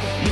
Yeah.